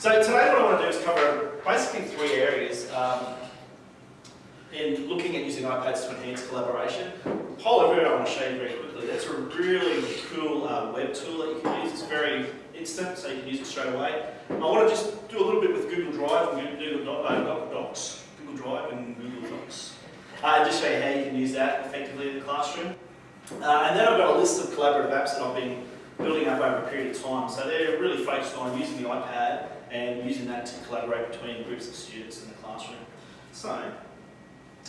So today what I want to do is cover basically three areas um, in looking at using iPads to enhance collaboration. Everywhere I want to show you very quickly. That's a really cool uh, web tool that you can use. It's very instant, so you can use it straight away. I want to just do a little bit with Google Drive and Google uh, Docs, Google Drive and Google Docs. Uh, just show you how you can use that effectively in the classroom. Uh, and then I've got a list of collaborative apps that I've been building up over a period of time. So they're really focused on using the iPad and using that to collaborate between groups of students in the classroom. So,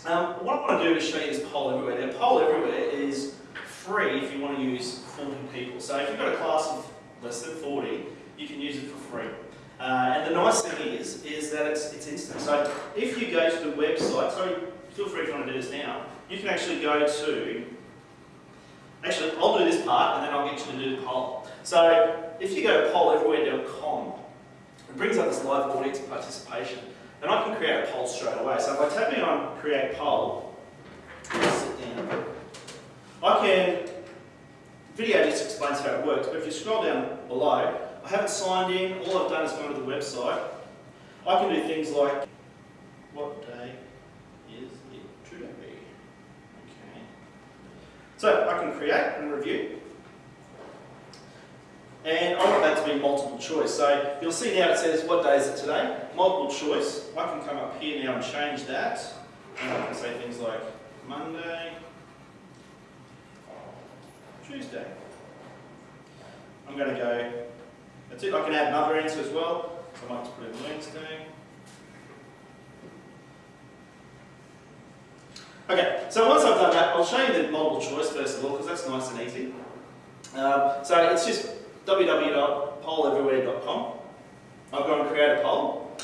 um, what I want to do is show you this Poll Everywhere. Now, Poll Everywhere is free if you want to use 40 people. So if you've got a class of less than 40, you can use it for free. Uh, and the nice thing is, is that it's, it's instant. So if you go to the website, so feel free if you want to do this now, you can actually go to, actually I'll do this part and then I'll get you to do the poll. So if you go to polleverywhere.com, it brings up this live audience participation. And I can create a poll straight away. So if I tap on create poll, I can, video just explains how it works, but if you scroll down below, I haven't signed in, all I've done is gone to the website. I can do things like, what day is it today? Okay. So I can create and review. And I want that to be multiple choice. So you'll see now it says, what day is it today? Multiple choice. I can come up here now and change that. And I can say things like Monday, Tuesday. I'm going to go, that's it. I can add another answer as well. So I might just put in Wednesday. Okay, so once I've done that, I'll show you the multiple choice first of all, because that's nice and easy. Um, so it's just www.polleverywhere.com. I've gone and create a poll.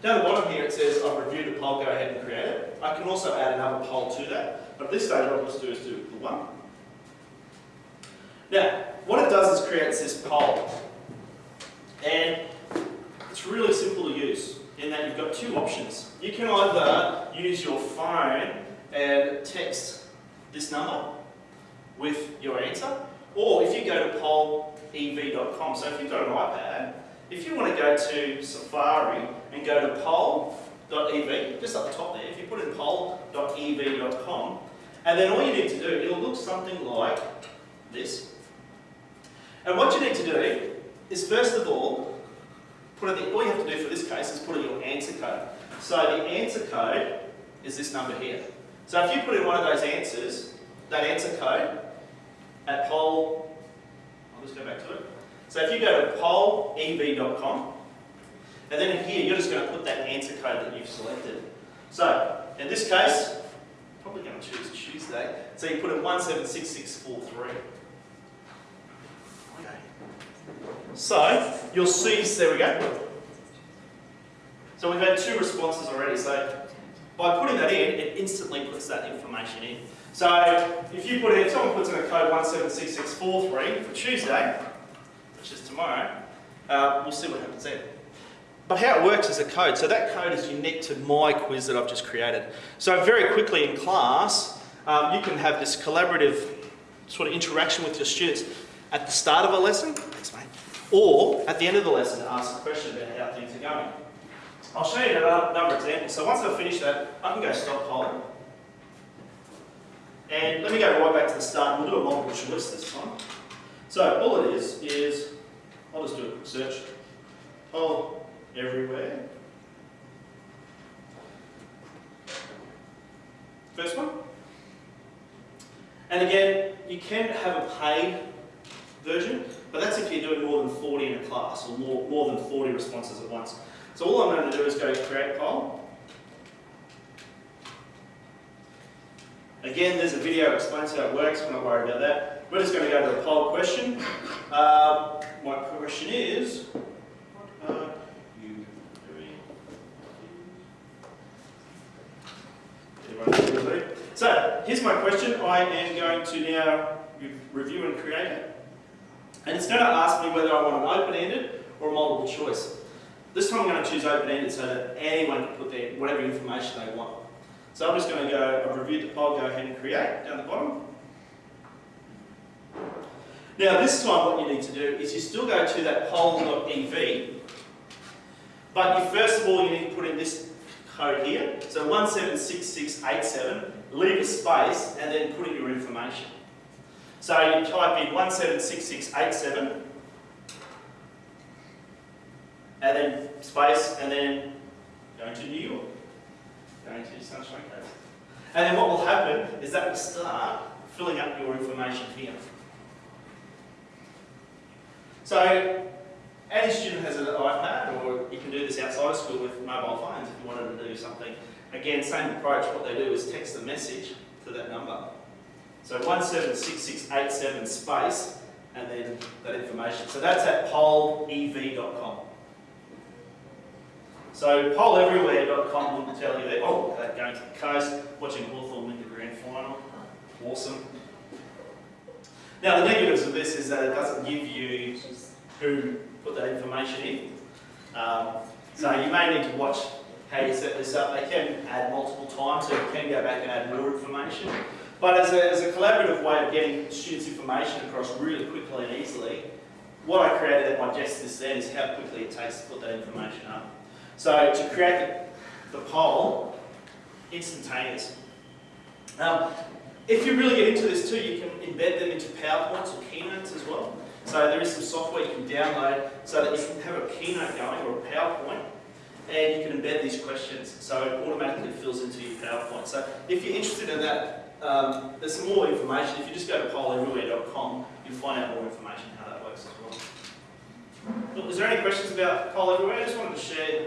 Down the bottom here it says I've reviewed the poll, go ahead and create it. I can also add another poll to that, but at this stage what I'll just do is do the one. Now, what it does is creates this poll. And it's really simple to use in that you've got two options. You can either use your phone and text this number with your answer, or if you go to pollev.com, so if you've got an iPad, if you want to go to Safari and go to poll.ev, just up the top there, if you put in poll.ev.com, and then all you need to do, it'll look something like this. And what you need to do is first of all, put in the, all you have to do for this case is put in your answer code. So the answer code is this number here. So if you put in one of those answers, that answer code, at poll, I'll just go back to it. So if you go to pollev.com, and then in here you're just going to put that answer code that you've selected. So in this case, probably going to choose Tuesday. So you put in 176643. Okay. So you'll see, there we go. So we've had two responses already. So by putting that in, it instantly puts that information in. So if you put in, if someone puts in a code 176643 for Tuesday, which is tomorrow, uh, we'll see what happens then. But how it works is a code. So that code is unique to my quiz that I've just created. So very quickly in class, um, you can have this collaborative sort of interaction with your students at the start of a lesson, thanks mate, or at the end of the lesson ask a question about how things are going. I'll show you another example. So once I've finished that, I can go stop polling. And let me go right back to the start. We'll do a multiple choice this time. So all it is, is, I'll just do a quick search. Poll everywhere. First one. And again, you can have a paid version, but that's if you're doing more than 40 in a class, or more, more than 40 responses at once. So all I'm going to do is go create poll. Again, there's a video that explains how it works, we're not worried about that. We're just going to go to the poll question. Uh, my question is, what are you doing? So, here's my question. I am going to now review and create it. And it's going to ask me whether I want an open-ended or a multiple choice. This time I'm going to choose open-ended so that anyone can put their whatever information they want. So I'm just going to go, I've reviewed the poll, go ahead and create down the bottom. Now this time what you need to do is you still go to that poll.ev But you, first of all, you need to put in this code here. So 176687, leave a space, and then put in your information. So you type in 176687, and then space, and then going to New York, going to Sunshine Coast. And then what will happen is that will start filling up your information here. So, any student has an iPad, or you can do this outside of school with mobile phones if you wanted to do something. Again, same approach, what they do is text a message to that number. So 176687 space, and then that information. So that's at pollev.com. So polleverywhere.com will tell you that, oh, they're going to the coast, watching Hawthorn win the grand final. Awesome. Now the negatives of this is that it doesn't give you who put that information in. Um, so you may need to watch how you set this up. They can add multiple times, so you can go back and add more information. But as a, as a collaborative way of getting students' information across really quickly and easily, what I created at my desk this then is how quickly it takes to put that information up. So to create the, the poll, instantaneous. Um, if you really get into this too, you can embed them into PowerPoints or Keynotes as well. So there is some software you can download so that you can have a Keynote going or a PowerPoint and you can embed these questions so it automatically fills into your PowerPoint. So if you're interested in that, um, there's some more information. If you just go to polleverywhere.com, you'll find out more information how that works as well. Look, is there any questions about Poll Everywhere? I just wanted to share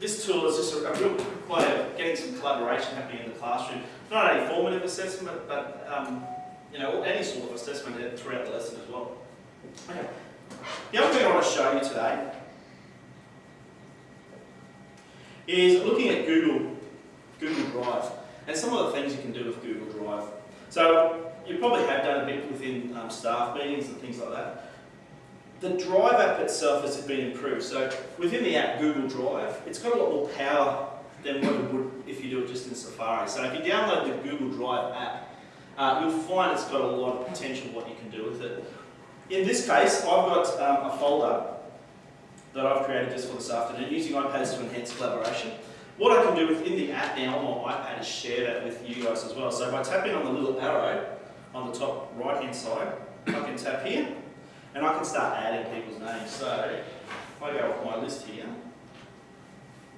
this tool is just a, a real way of getting some collaboration happening in the classroom. Not only formative assessment, but um, you know, any sort of assessment throughout the lesson as well. Okay. The other thing I want to show you today is looking at Google, Google Drive, and some of the things you can do with Google Drive. So you probably have done a bit within um, staff meetings and things like that. The Drive app itself has been improved. So within the app Google Drive, it's got a lot more power than what it would if you do it just in Safari. So if you download the Google Drive app, uh, you'll find it's got a lot of potential what you can do with it. In this case, I've got um, a folder that I've created just for this afternoon using iPads to enhance collaboration. What I can do within the app now on my iPad is share that with you guys as well. So by tapping on the little arrow on the top right hand side, I can tap here and I can start adding people's names. So if I go off my list here.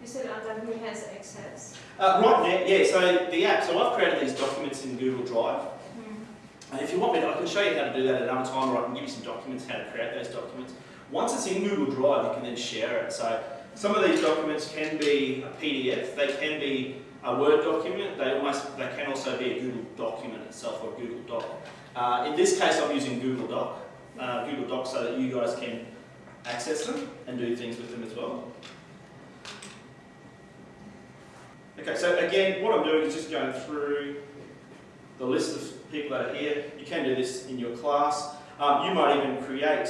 Is it under who has access? Uh, right now, yeah, so the app, so I've created these documents in Google Drive. Hmm. And if you want me to, I can show you how to do that at another time, or I can give you some documents, how to create those documents. Once it's in Google Drive, you can then share it. So some of these documents can be a PDF, they can be a Word document, they, almost, they can also be a Google document itself or a Google Doc. Uh, in this case, I'm using Google Doc, uh, Google Docs so that you guys can access them and do things with them as well. Okay, so again, what I'm doing is just going through the list of people that are here. You can do this in your class. Um, you might even create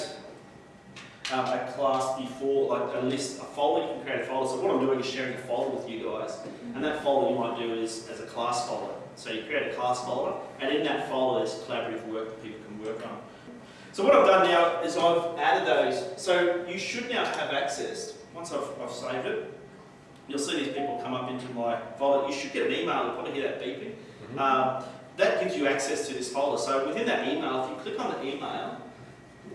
um, a class before, like a list, a folder. You can create a folder. So what I'm doing is sharing a folder with you guys. And that folder you might do is as a class folder. So you create a class folder, and in that folder there's collaborative work that people can work on. So what I've done now is I've added those. So you should now have access, once I've, I've saved it, you'll see these people come up into my folder. You should get an email, you'll probably hear that beeping. Mm-hmm. Um, that gives you access to this folder. So within that email, if you click on the email,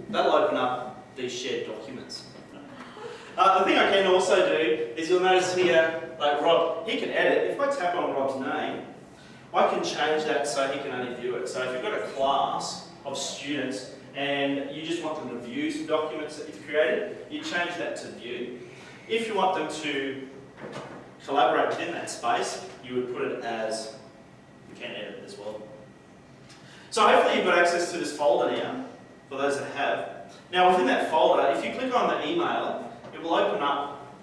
that'll open up these shared documents. Uh, the thing I can also do is you'll notice here, like Rob, he can edit. If I tap on Rob's name, I can change that so he can only view it. So if you've got a class of students and you just want them to view some documents that you've created, you change that to view. If you want them to collaborate within that space, you would put it as, you can edit it as well. So hopefully you've got access to this folder now, for those that have. Now within that folder, if you click on the email, it will open up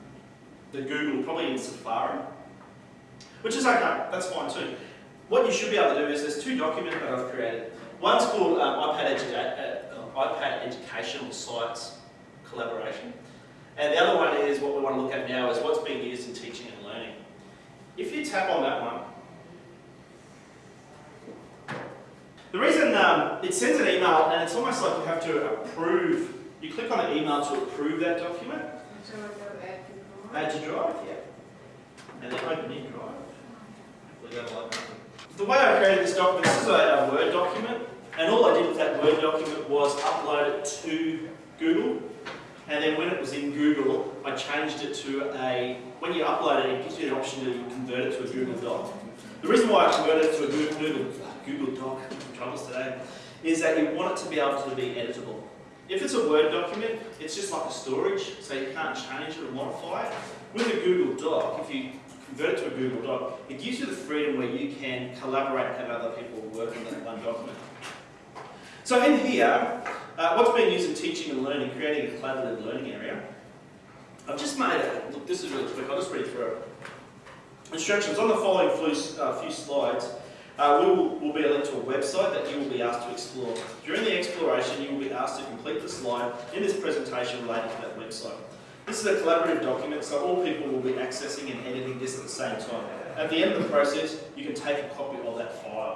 the Google, probably in Safari, which is okay, that's fine too. What you should be able to do is there's two documents that I've created. One's called um, iPad, Edu uh, iPad Educational Sites Collaboration. And the other one is what we want to look at now is what's being used in teaching and learning. If you tap on that one, the reason um, it sends an email and it's almost like you have to approve, you click on the email to approve that document. Add to Drive. Yeah. And then open in Drive. The way I created this document, this is a Word document, and all I did with that Word document was upload it to Google. And then when it was in Google, I changed it to a, when you upload it, it gives you the option to convert it to a Google Doc. The reason why I converted it to a Google, Google, Google Doc, troubles today, is that you want it to be able to be editable. If it's a Word document, it's just like a storage, so you can't change it or modify it. With a Google Doc, if you convert it to a Google Doc, it gives you the freedom where you can collaborate and have other people work on that one document. So in here, uh, what's being used in teaching and learning, creating a collaborative learning area, I've just made it, look this is really quick, I'll just read through it. Instructions, on the following few, uh, few slides, uh, we will, will be a link to a website that you will be asked to explore. During the exploration, you will be asked to complete the slide in this presentation related to that website. This is a collaborative document, so all people will be accessing and editing this at the same time. At the end of the process, you can take a copy of that file.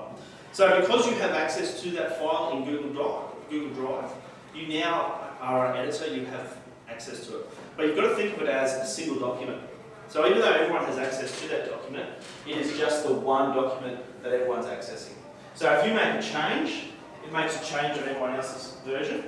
So because you have access to that file in Google Doc, Google Drive, you now are an editor, you have access to it. But you've got to think of it as a single document. So even though everyone has access to that document, it is just the one document that everyone's accessing. So if you make a change, it makes a change on everyone else's version.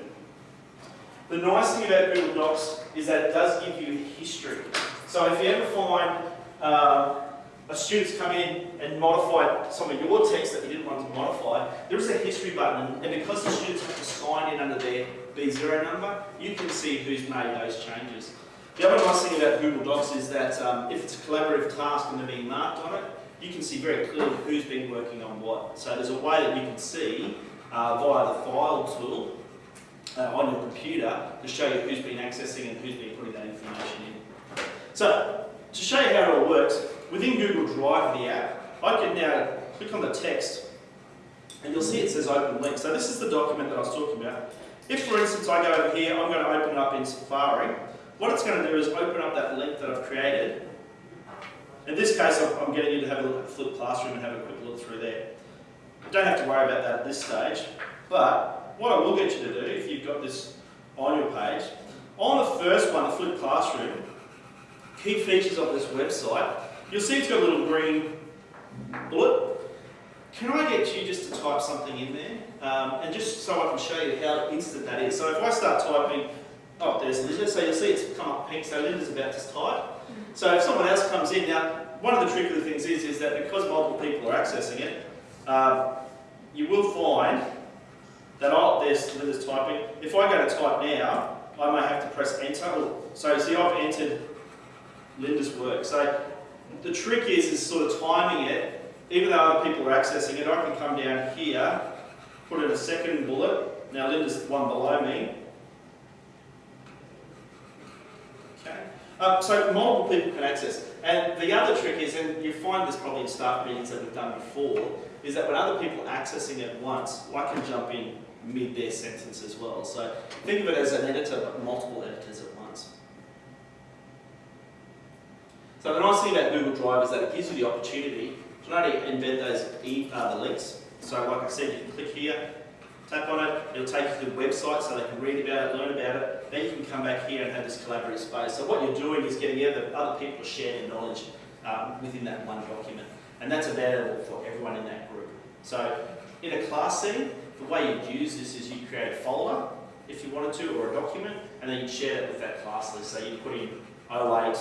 The nice thing about Google Docs is that it does give you history. So if you ever find uh, a student's come in and modified some of your text that you didn't want to modify, there is a history button, and because the students have to sign in under their B0 number, you can see who's made those changes. The other nice thing about Google Docs is that um, if it's a collaborative task and they're being marked on it, you can see very clearly who's been working on what. So there's a way that you can see uh, via the file tool uh, on your computer to show you who's been accessing and who's been putting that information in. So to show you how it all works, within Google Drive, the app, I can now click on the text and you'll see it says open link. So this is the document that I was talking about. If, for instance, I go over here, I'm going to open it up in Safari. What it's going to do is open up that link that I've created. In this case, I'm getting you to have a look at flipped classroom and have a quick look through there. You don't have to worry about that at this stage, but what I will get you to do, if you've got this on your page, on the first one, the flipped classroom, key features of this website, you'll see it's got a little green bullet. Can I get you just to type something in there? Um, and just so I can show you how instant that is. So if I start typing, oh, there's Linda, so you'll see it's come up pink, so Linda's about to type. So if someone else comes in, now, one of the tricky things is, is that because multiple people are accessing it, um, you will find that, oh, there's Linda's typing. If I go to type now, I may have to press enter. So you see I've entered Linda's work. So the trick is, is sort of timing it. Even though other people are accessing it, I can come down here, put in a second bullet. Now Linda's one below me. Okay. Uh, so multiple people can access. And the other trick is, and you find this probably in staff meetings that we've done before, is that when other people are accessing it once, I can jump in mid their sentence as well. So think of it as an editor, but multiple editors at once. So the nice thing about Google Drive is that it gives you the opportunity to not only embed those e uh, the links. So like I said, you can click here, tap on it, it'll take you to the website so they can read about it, learn about it. Then you can come back here and have this collaborative space. So what you're doing is getting other, other people to share their knowledge um, within that one document. And that's available for everyone in that group. So in a class setting, the way you'd use this is you create a folder, if you wanted to, or a document, and then you'd share it with that class list. So you put in 08,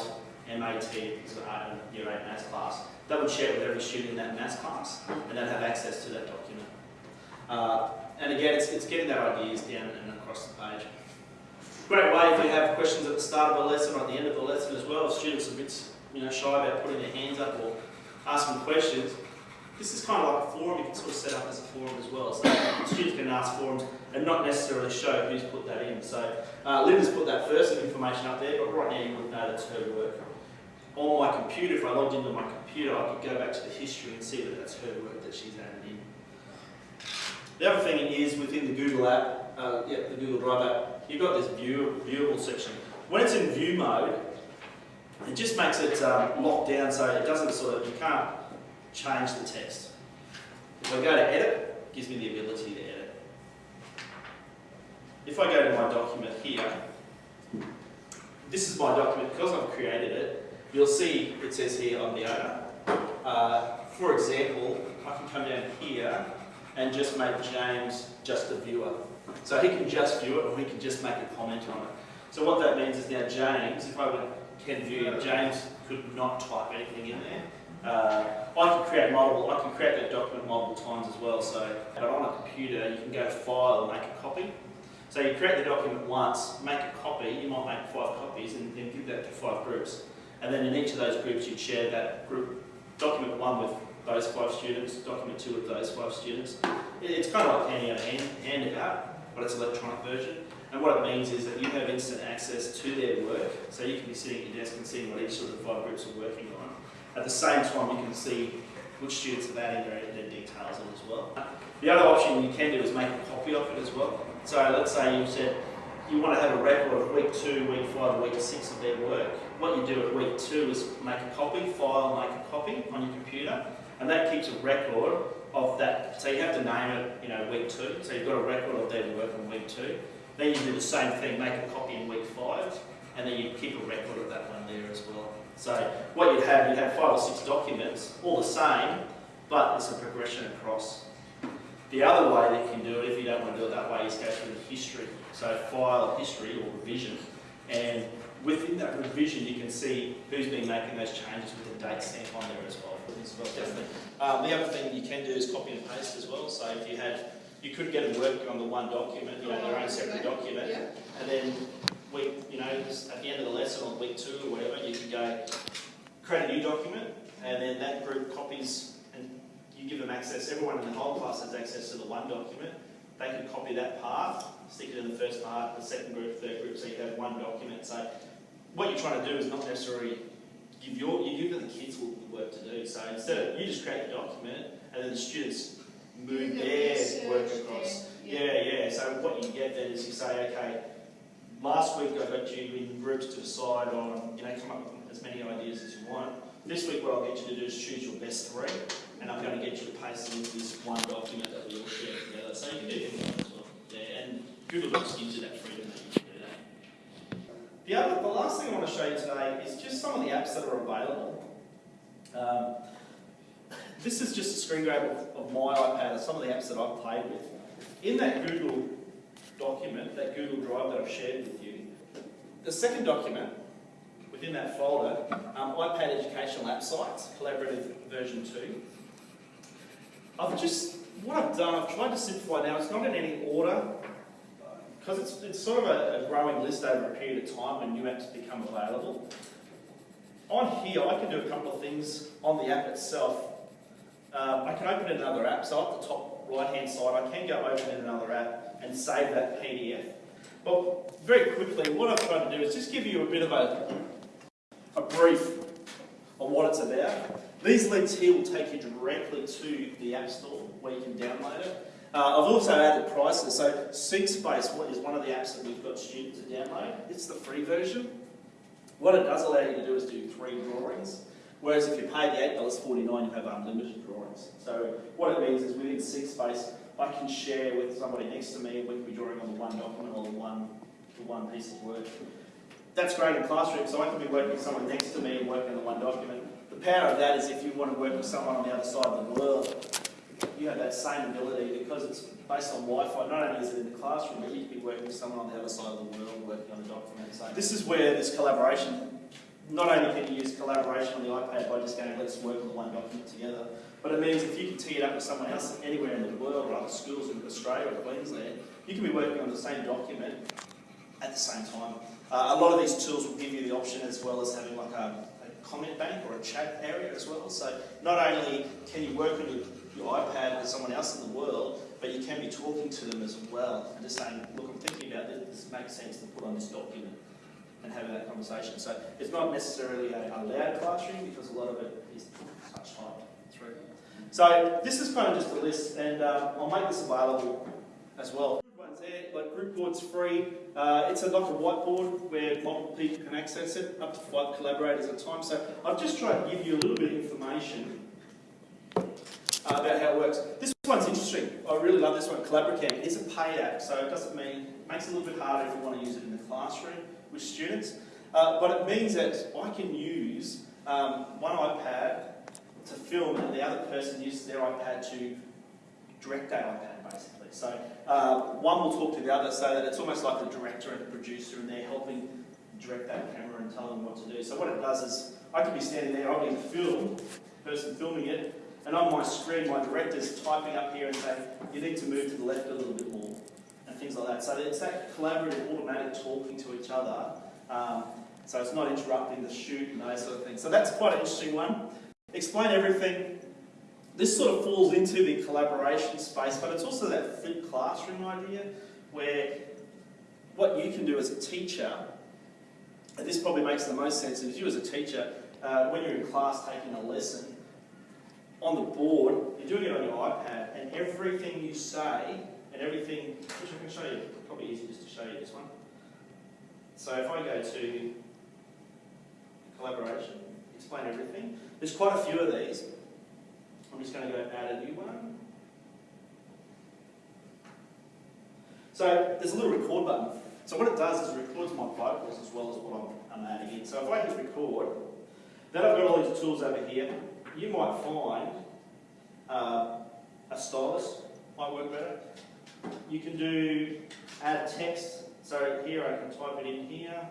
MAT, so uh, year 8 maths class. That would share with every student in that maths class, and they'd have access to that document. Uh, and again, it's, it's getting their ideas down and across the page. Great way if you have questions at the start of a lesson or at the end of a lesson as well. If students are a bit you know, shy about putting their hands up or asking questions, this is kind of like a forum, you can sort of set up as a forum as well. So students can ask forums and not necessarily show who's put that in. So uh, Linda's put that first information up there, but right now you wouldn't know that's her work. On my computer, if I logged into my computer, I could go back to the history and see that that's her work that she's added in. The other thing is within the Google app, uh, yeah, the Google Drive app, you've got this view, viewable section. When it's in view mode, it just makes it um, locked down so it doesn't sort of, you can't change the text. If I go to edit, it gives me the ability to edit. If I go to my document here, this is my document, because I've created it, you'll see it says here I'm the owner. Uh, for example, I can come down here and just make James just a viewer. So he can just view it or he can just make a comment on it. So what that means is now James, if I can view, James could not type anything in there. Uh, I can create multiple, I can create that document multiple times as well. So, but on a computer, you can go to File, and make a copy. So you create the document once, make a copy, you might make five copies and then give that to five groups. And then in each of those groups, you'd share that group, document one with those five students, document two with those five students. It's kind of like handing out a hand, hand but it's an electronic version. And what it means is that you have instant access to their work, so you can be sitting at your desk and seeing what each of the five groups are working on. At the same time, you can see which students have added their, their details in as well. The other option you can do is make a copy of it as well. So let's say you said you want to have a record of week two, week five, week six of their work. What you do at week two is make a copy, file, make a copy on your computer, and that keeps a record of that. So you have to name it, you know, week two. So you've got a record of their work on week two. Then you do the same thing, make a copy in week five, and then you keep a record of that one there as well. So what you'd have, you'd have five or six documents, all the same, but it's a progression across. The other way that you can do it, if you don't want to do it that way, is go through the history. So file history or revision, and within that revision, you can see who's been making those changes with the date stamp on there as well. As well definitely. Um, the other thing you can do is copy and paste as well. So if you had, you could get them working on the one document, you know, their own separate document, Yeah. and then week, you know, at the end of the lesson on week two or whatever, you can go create a new document, and then that group copies, and you give them access. Everyone in the whole class has access to the one document. They can copy that part, stick it in the first part, the second group, third group, so you have one document. So what you're trying to do is not necessarily give your, you give the kids the work to do. So instead of, you just create the document, and then the students move the their work across. then, Yeah, yeah. So what you get then is you say, okay, last week I got you in groups to decide on, you know, come up with as many ideas as you want. This week what I'll get you to do is choose your best three, and I'm going to get you to paste them into this one document that we all share together. So you can do things like that as well. Yeah, and Google Docs gives you that freedom that you can do that. The other, the last thing I want to show you today is just some of the apps that are available. Um, this is just a screen grab of, of my iPad and some of the apps that I've played with. In that Google document, that Google Drive that I've shared with you, the second document within that folder, um, iPad Educational App Sites, collaborative version 2. I've just, what I've done, I've tried to simplify now, it's not in any order, because it's, it's sort of a, a growing list over a period of time when new apps become available. On here, I can do a couple of things on the app itself. Um, I can open another app, so at the top right-hand side, I can go open another app and save that PDF. But very quickly, what I've tried to do is just give you a bit of a, a brief on what it's about. These links here will take you directly to the App Store where you can download it. Uh, I've also added prices. So SyncSpace is one of the apps that we've got students to download. It's the free version. What it does allow you to do is do three drawings. Whereas if you pay the $8.49, you have unlimited drawings. So what it means is within SyncSpace, I can share with somebody next to me, we can be drawing on the one document or the one, the one piece of work. That's great in classroom, so I can be working with someone next to me and working on the one document. The power of that is if you want to work with someone on the other side of the world, you have that same ability because it's based on Wi-Fi. Not only is it in the classroom, but you can be working with someone on the other side of the world working on the document. So this is where this collaboration, not only can you use collaboration on the iPad by just going, let's work on the one document together, but it means if you can tee it up with someone else anywhere in the world or other schools in Australia or Queensland, you can be working on the same document at the same time. Uh, a lot of these tools will give you the option as well as having like a, a comment bank or a chat area as well. So not only can you work on your, your iPad with someone else in the world, but you can be talking to them as well and just saying, look, I'm thinking about this, this makes sense to put on this document and having that conversation. So it's not necessarily a, a loud classroom because a lot of it is touch typed through. So this is kind of just a list and uh, I'll make this available as well. There, like group board's free. Uh, it's a, like a whiteboard where multiple people can access it, up to five collaborators at a time. So I've just tried to give you a little bit of information about how it works. This one's interesting. I really love this one. Collaboracam. It's a paid app, so it doesn't mean makes it a little bit harder if you want to use it in the classroom with students. Uh, but it means that I can use um, one iPad to film and the other person uses their iPad to direct that iPad basically. So uh, one will talk to the other so that it's almost like the director and the producer and they're helping direct that camera and tell them what to do. So what it does is I could be standing there, I'll be the film, person filming it, and on my screen my director's typing up here and saying, you need to move to the left a little bit more and things like that. So it's that collaborative, automatic talking to each other. Um, so it's not interrupting the shoot and those sort of things. So that's quite an interesting one. Explain everything. This sort of falls into the collaboration space, but it's also that flipped classroom idea where what you can do as a teacher, and this probably makes the most sense, is you as a teacher, uh, when you're in class taking a lesson, on the board, you're doing it on your iPad, and everything you say, and everything, which I can show you, probably easy just to show you this one. So if I go to collaboration, explain everything, there's quite a few of these. I'm just going to go add a new one. So there's a little record button. So what it does is it records my vocals as well as what I'm, I'm adding in. So if I hit record, then I've got all these tools over here. You might find uh, a stylus might work better. You can do add text. So here I can type it in here.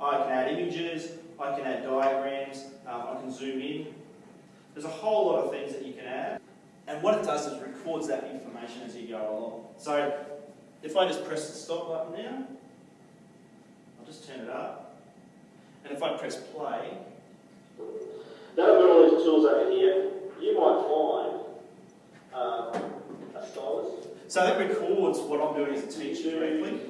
I can add images. I can add diagrams. Um, I can zoom in. There's a whole lot of things that you can add. And what it does is records that information as you go along. So if I just press the stop button now, I'll just turn it up. And if I press play, now I've got all these tools over here. You might find um, a stylus. So that records what I'm doing as a teacher directly.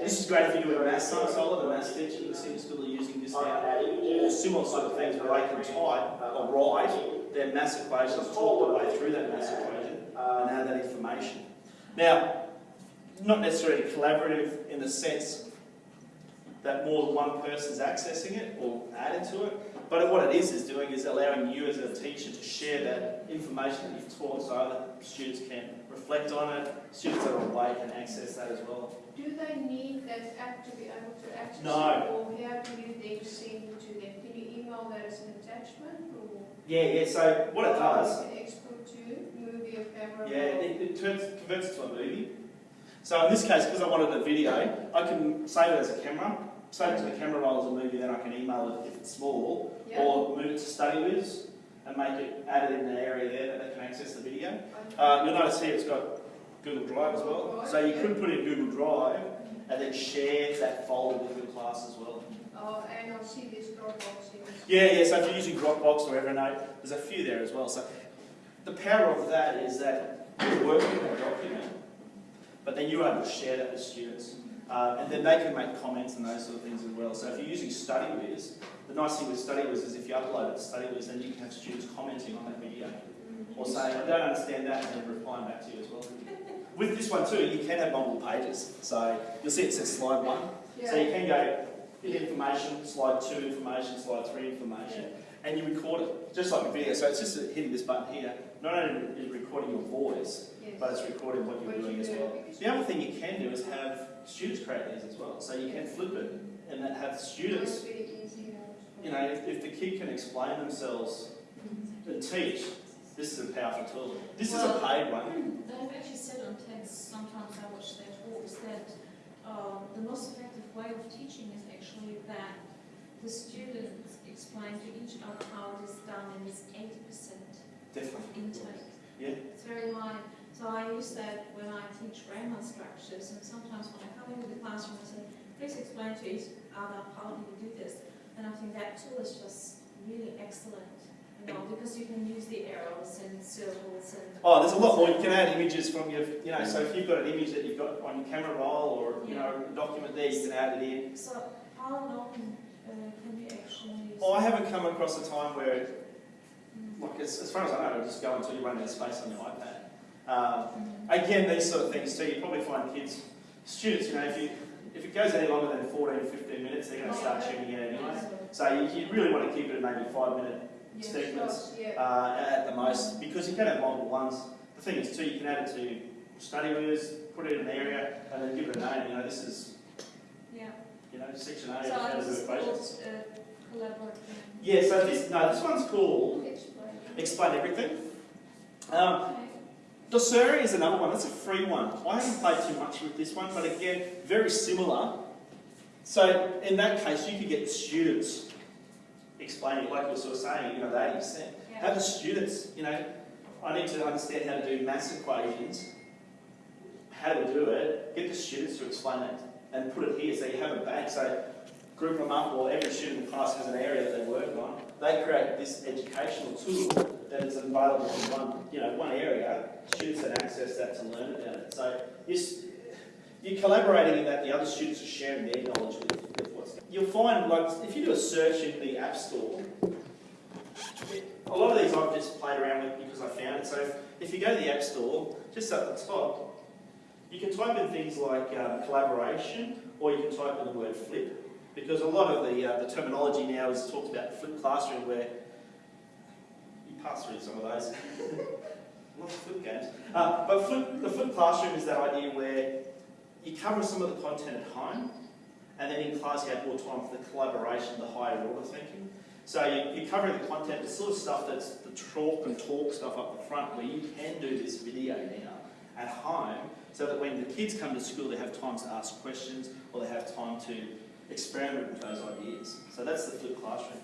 This is great if you're doing a maths, so so the maths teacher the same school are using this now. Or similar sort of things where they can type or write their maths equations, talk their way through that maths equation and add that information. Now, not necessarily collaborative in the sense that more than one person's accessing it or added to it, but what it is is doing is allowing you as a teacher to share that information that you've taught so other students can reflect on it, students that are away can access that as well. Do they need that app to be able to access No. it? Or how do you then send it to them? Can you email that as an attachment or? Yeah, yeah, so what it does, Or you can export to movie or camera? yeah, it, it turns, converts it to a movie. So in this case, because I wanted a video, I can save it as a camera, save it to the camera roll as a movie, then I can email it if it's small, Yeah. or move it to StudyWiz and make it, add it in the area there that they can access the video. Uh, you'll notice here it's got Google Drive as well. So you could put in Google Drive and then share that folder with your class as well. Oh, and I'll see this Dropbox in. Yeah, yeah, so if you're using Dropbox or Evernote, there's a few there as well. So the power of that is that you're working on a document, but then you're able to share that with students. Uh, and then they can make comments and those sort of things as well. So if you're using StudyWiz, the nice thing with StudyWiz is if you upload it to StudyWiz, then you can have students commenting on that video. Or saying, I don't understand that, and then replying back to you as well. With this one too, you can have multiple pages. So you'll see it says slide one. Yeah. So you can go hit information, slide two information, slide three information, and you record it, just like a video. So it's just hitting this button here. Not only is it recording your voice, Yes. but it's recording what you're What doing you as well. The other thing you can do is have students create these as well. So you can flip it and then have students, That's very easy. you know, if, if the kid can explain themselves and teach, this is a powerful tool. This is a paid one. They've actually said on TEDx, sometimes I watch their talks, that um, the most effective way of teaching is actually that the students explain to each other how it is done and it's 80% Definitely. intake. Yeah. It's very high. So I use that when I teach grammar structures and sometimes when I come into the classroom and say, please explain to each other how do you do this. And I think that tool is just really excellent, you know, because you can use the arrows and circles and Oh, there's a lot more. You can add images from your, you know, so if you've got an image that you've got on your camera roll or, you know, a document there, you can add it in. So how long uh, can you actually? Oh, I haven't come across a time where, like, as, as far as I know, it'll just go until you run out of space on your iPad. Um, again, these sort of things too, you probably find kids, students, you know, if you if it goes any longer than 14, 15 minutes, they're going to start tuning in anyway. So you, you really want to keep it at maybe five minute Yes, segments Yeah. uh, at the most, because you can have multiple ones. The thing is too, you can add it to study StudyWiz, put it in an area, and then give it a name. You know, this is, Yeah. you know, section A. So how I to do just called, uh, collaborative. Yeah, so this, no, this one's called Explain. Explain Everything. Um, Doceri is another one, that's a free one. I haven't played too much with this one, but again, very similar. So in that case, you could get students explaining, like we were sort of saying, you know, the 80%. Yeah. Have the students, you know, I need to understand how to do mass equations. How to do it? Get the students to explain it and put it here so you have a bank. So group them up or every student in the class has an area that they work on. They create this educational tool that is available in one, you know, one area. Students can access that to learn about it. So you're, you're collaborating in that the other students are sharing their knowledge with, with what's. You'll find, like, if you do a search in the App Store, a lot of these I've just played around with because I found it. So if, you go to the App Store, just at the top, you can type in things like um, collaboration, or you can type in the word flip. Because a lot of the, uh, the terminology now is talked about flip classroom, where through some of those. Lots of flip games. Uh, but flip, the flip classroom is that idea where you cover some of the content at home, and then in class you have more time for the collaboration, the higher order thinking. So you, you're covering the content, the sort of stuff that's the talk and talk stuff up the front, where you can do this video now at home, so that when the kids come to school, they have time to ask questions or they have time to experiment with those ideas. So that's the flipped classroom.